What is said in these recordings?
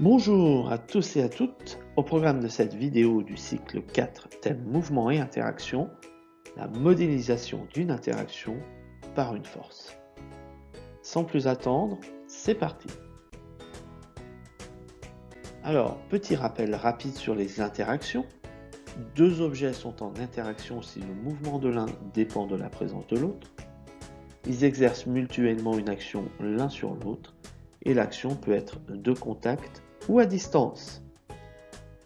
Bonjour à tous et à toutes. Au programme de cette vidéo du cycle 4, thème mouvement et interaction, la modélisation d'une interaction par une force. Sans plus attendre, c'est parti. Alors, petit rappel rapide sur les interactions. Deux objets sont en interaction si le mouvement de l'un dépend de la présence de l'autre. Ils exercent mutuellement une action l'un sur l'autre et l'action peut être de contact ou à distance.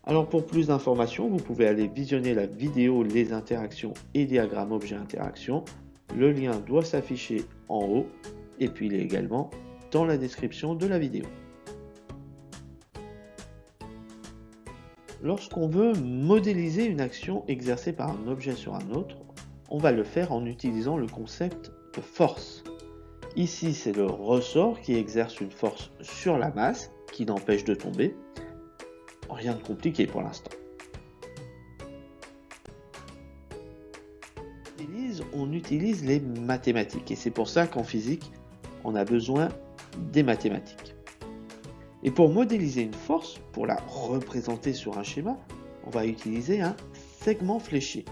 Alors pour plus d'informations, vous pouvez aller visionner la vidéo Les interactions et diagrammes objet interaction. Le lien doit s'afficher en haut et puis il est également dans la description de la vidéo. Lorsqu'on veut modéliser une action exercée par un objet sur un autre, on va le faire en utilisant le concept de force. Ici, c'est le ressort qui exerce une force sur la masse qui n'empêche de tomber. Rien de compliqué pour l'instant. On utilise les mathématiques et c'est pour ça qu'en physique, on a besoin des mathématiques. Et pour modéliser une force, pour la représenter sur un schéma, on va utiliser un segment fléché,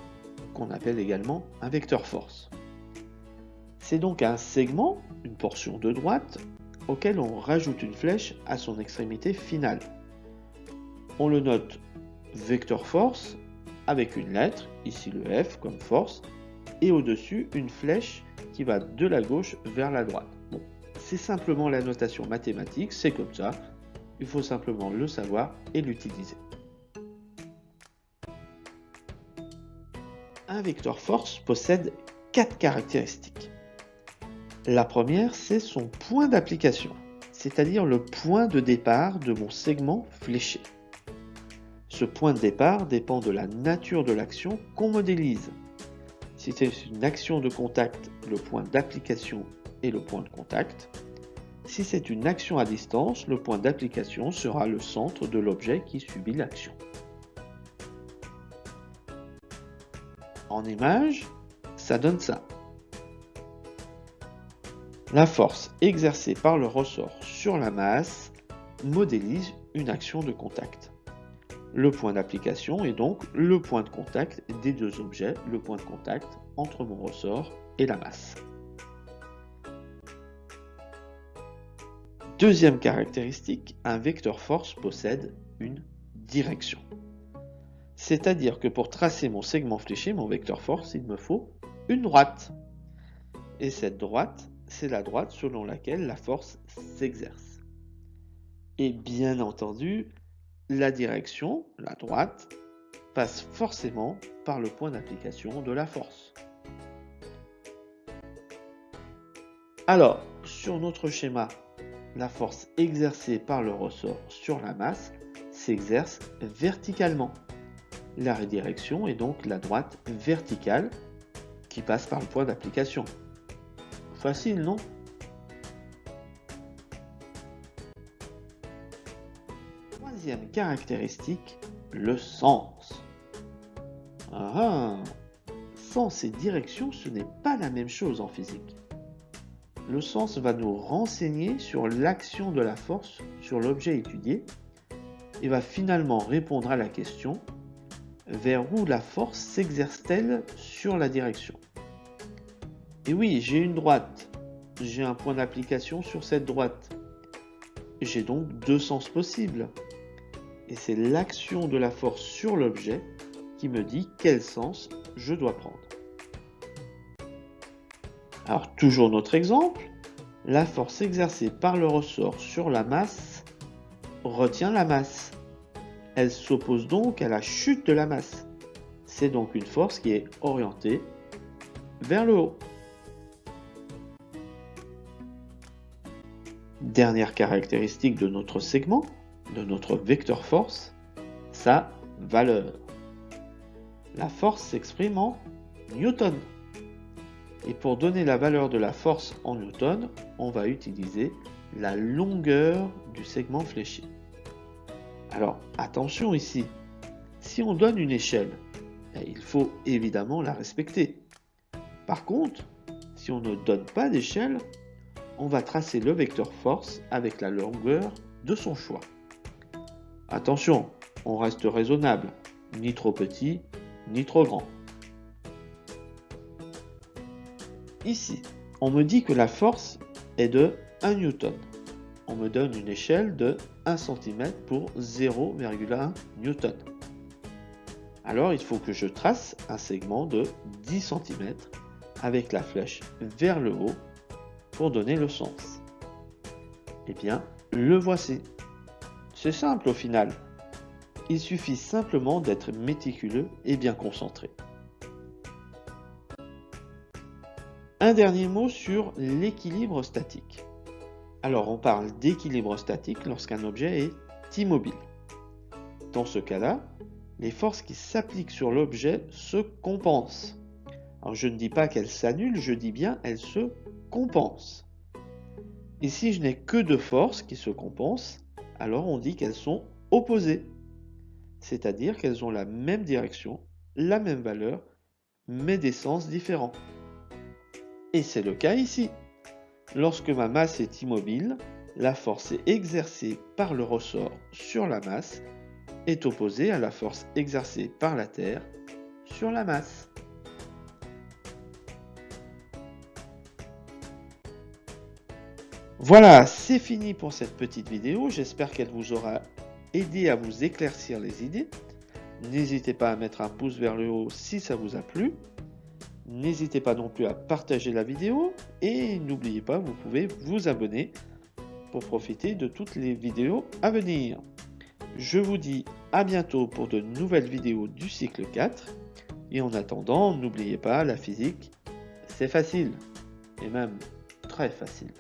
qu'on appelle également un vecteur force. C'est donc un segment, une portion de droite, auquel on rajoute une flèche à son extrémité finale. On le note vecteur force avec une lettre, ici le F comme force, et au-dessus une flèche qui va de la gauche vers la droite. C'est simplement la notation mathématique, c'est comme ça, il faut simplement le savoir et l'utiliser. Un vecteur force possède quatre caractéristiques. La première, c'est son point d'application, c'est-à-dire le point de départ de mon segment fléché. Ce point de départ dépend de la nature de l'action qu'on modélise. Si c'est une action de contact, le point d'application est le point de contact. Si c'est une action à distance, le point d'application sera le centre de l'objet qui subit l'action. En image, ça donne ça. La force exercée par le ressort sur la masse modélise une action de contact. Le point d'application est donc le point de contact des deux objets, le point de contact entre mon ressort et la masse. Deuxième caractéristique, un vecteur force possède une direction. C'est-à-dire que pour tracer mon segment fléché, mon vecteur force, il me faut une droite. Et cette droite, c'est la droite selon laquelle la force s'exerce. Et bien entendu, la direction, la droite, passe forcément par le point d'application de la force. Alors, sur notre schéma, la force exercée par le ressort sur la masse s'exerce verticalement. La redirection est donc la droite verticale qui passe par le point d'application. Facile, non? Troisième caractéristique, le sens. Ah, sens et direction, ce n'est pas la même chose en physique. Le sens va nous renseigner sur l'action de la force sur l'objet étudié et va finalement répondre à la question vers où la force s'exerce-t-elle sur la direction? Et oui, j'ai une droite, j'ai un point d'application sur cette droite. J'ai donc deux sens possibles. Et c'est l'action de la force sur l'objet qui me dit quel sens je dois prendre. Alors toujours notre exemple, la force exercée par le ressort sur la masse retient la masse. Elle s'oppose donc à la chute de la masse. C'est donc une force qui est orientée vers le haut. Dernière caractéristique de notre segment, de notre vecteur force, sa valeur. La force s'exprime en newton. Et pour donner la valeur de la force en newton, on va utiliser la longueur du segment fléché. Alors attention ici, si on donne une échelle, ben, il faut évidemment la respecter. Par contre, si on ne donne pas d'échelle, on va tracer le vecteur force avec la longueur de son choix. Attention, on reste raisonnable, ni trop petit, ni trop grand. Ici, on me dit que la force est de 1 newton. On me donne une échelle de 1 cm pour 0,1 newton. Alors il faut que je trace un segment de 10 cm avec la flèche vers le haut donner le sens. Eh bien, le voici. C'est simple au final. Il suffit simplement d'être méticuleux et bien concentré. Un dernier mot sur l'équilibre statique. Alors on parle d'équilibre statique lorsqu'un objet est immobile. Dans ce cas-là, les forces qui s'appliquent sur l'objet se compensent. Alors je ne dis pas qu'elles s'annulent, je dis bien elles se compensent. Et si je n'ai que deux forces qui se compensent, alors on dit qu'elles sont opposées. C'est-à-dire qu'elles ont la même direction, la même valeur, mais des sens différents. Et c'est le cas ici. Lorsque ma masse est immobile, la force exercée par le ressort sur la masse est opposée à la force exercée par la Terre sur la masse. Voilà, c'est fini pour cette petite vidéo. J'espère qu'elle vous aura aidé à vous éclaircir les idées. N'hésitez pas à mettre un pouce vers le haut si ça vous a plu. N'hésitez pas non plus à partager la vidéo et n'oubliez pas, vous pouvez vous abonner pour profiter de toutes les vidéos à venir. Je vous dis à bientôt pour de nouvelles vidéos du cycle 4 et en attendant, n'oubliez pas, la physique, c'est facile et même très facile.